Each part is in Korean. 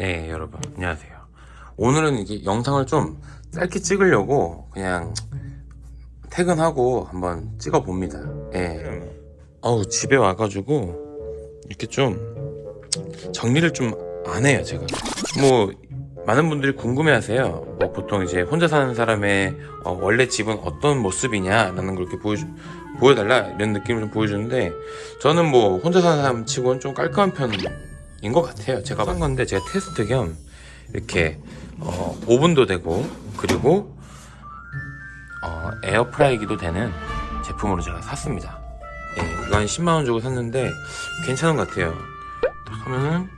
네 여러분. 안녕하세요. 오늘은 이게 영상을 좀 짧게 찍으려고 그냥 퇴근하고 한번 찍어 봅니다. 예. 어우 집에 와가지고 이렇게 좀 정리를 좀 안 해요 제가. 뭐 많은 분들이 궁금해 하세요. 뭐 보통 이제 혼자 사는 사람의 어, 원래 집은 어떤 모습이냐 라는 걸 이렇게 보여주, 보여달라 이런 느낌을 좀 보여주는데 저는 뭐 혼자 사는 사람 치고는 좀 깔끔한 편 인 것 같아요. 제가 산 건데 제가 테스트 겸 이렇게 어, 오븐도 되고 그리고 어, 에어프라이기도 되는 제품으로 제가 샀습니다. 예, 한 10만원 주고 샀는데 괜찮은 것 같아요. 딱 하면은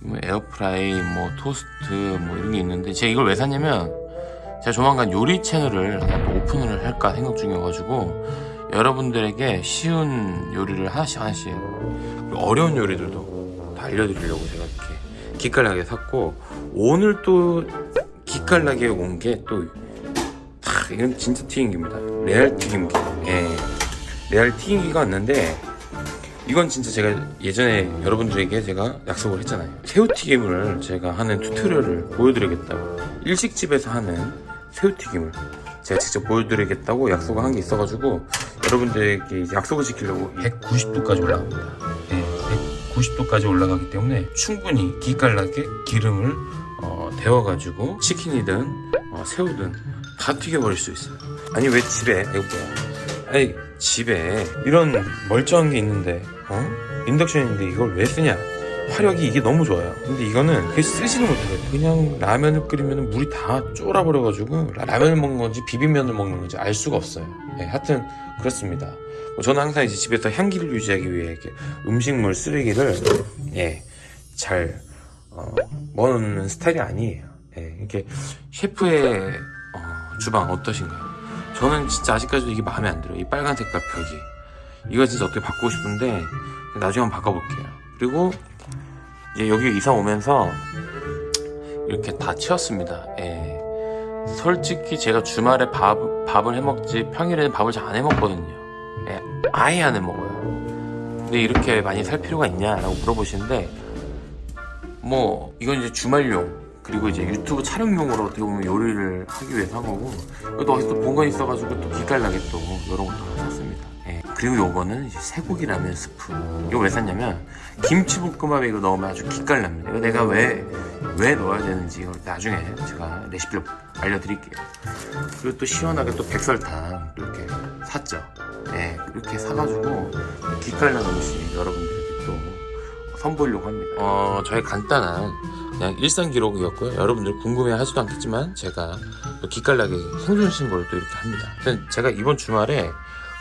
뭐 에어프라이 뭐 토스트 뭐 이런 게 있는데 제가 이걸 왜 샀냐면 제가 조만간 요리 채널을 오픈을 할까 생각 중이어가지고 여러분들에게 쉬운 요리를 하나씩 하나씩 어려운 요리들도. 다 알려드리려고 제가 이렇게 기깔나게 샀고 오늘 또 기깔나게 온 게 또 이건 진짜 튀김기입니다. 레알 튀김기. 예. 레알 튀김기가 왔는데 이건 진짜 제가 예전에 여러분들에게 제가 약속을 했잖아요. 새우튀김을 제가 하는 튜토리얼을 보여드리겠다고. 일식집에서 하는 새우튀김을 제가 직접 보여드리겠다고 약속을 한 게 있어가지고 여러분들에게 약속을 지키려고 190도까지 올라갑니다 네, 190도까지 올라가기 때문에 충분히 기깔나게 기름을 어, 데워 가지고 치킨이든 어, 새우든 다 튀겨버릴 수 있어요. 아니 왜 집에? 이거 뭐야 아니 집에 이런 멀쩡한 게 있는데 어? 인덕션인데 이걸 왜 쓰냐 화력이 이게 너무 좋아요. 근데 이거는 그게 쓰지는 못해요. 그냥 라면을 끓이면 물이 다 쫄아버려가지고 라- 라면을 먹는 건지 비빔면을 먹는 건지 알 수가 없어요. 예, 하여튼 그렇습니다. 뭐 저는 항상 이제 집에서 향기를 유지하기 위해 이렇게 음식물 쓰레기를 예, 잘 어, 먹는 스타일이 아니에요. 예, 이렇게 셰프의 어, 주방 어떠신가요? 저는 진짜 아직까지도 이게 마음에 안 들어요. 이 빨간 색깔 벽이. 이거 진짜 어떻게 바꾸고 싶은데 나중에 한번 바꿔볼게요. 그리고 이제 여기 이사 오면서 이렇게 다 치웠습니다. 예. 솔직히 제가 주말에 밥, 밥을 해먹지 평일에는 밥을 잘 안 해먹거든요. 예, 아예 안 해먹어요. 근데 이렇게 많이 살 필요가 있냐 라고 물어보시는데 뭐 이건 이제 주말용 그리고 이제 유튜브 촬영용으로 어떻게 보면 요리를 하기 위해서 한 거고 또 어디서 본거 있어가지고 또 기깔나게 또 이런 것도 하나 샀습니다. 예. 그리고 요거는 이제 쇠고기 라면 스프. 이거 왜 샀냐면 김치볶음밥에 이거 넣으면 아주 기깔납니다. 이거 내가 왜 왜 넣어야 되는지 나중에 제가 레시피를 알려드릴게요. 그리고 또 시원하게 또 백설탕 또 이렇게 샀죠. 예, 이렇게 사가지고 기깔나는 음식 여러분들에게 또 선보이려고 합니다 어 저의 간단한 그냥 일상 기록이었고요. 여러분들 궁금해 하지도 않겠지만 제가 또 기깔나게 생존 신고를 또 이렇게 합니다. 제가 이번 주말에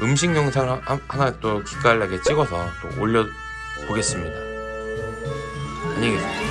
음식 영상을 하- 하나 또 기깔나게 찍어서 또 올려 보겠습니다. 안녕히 계세요.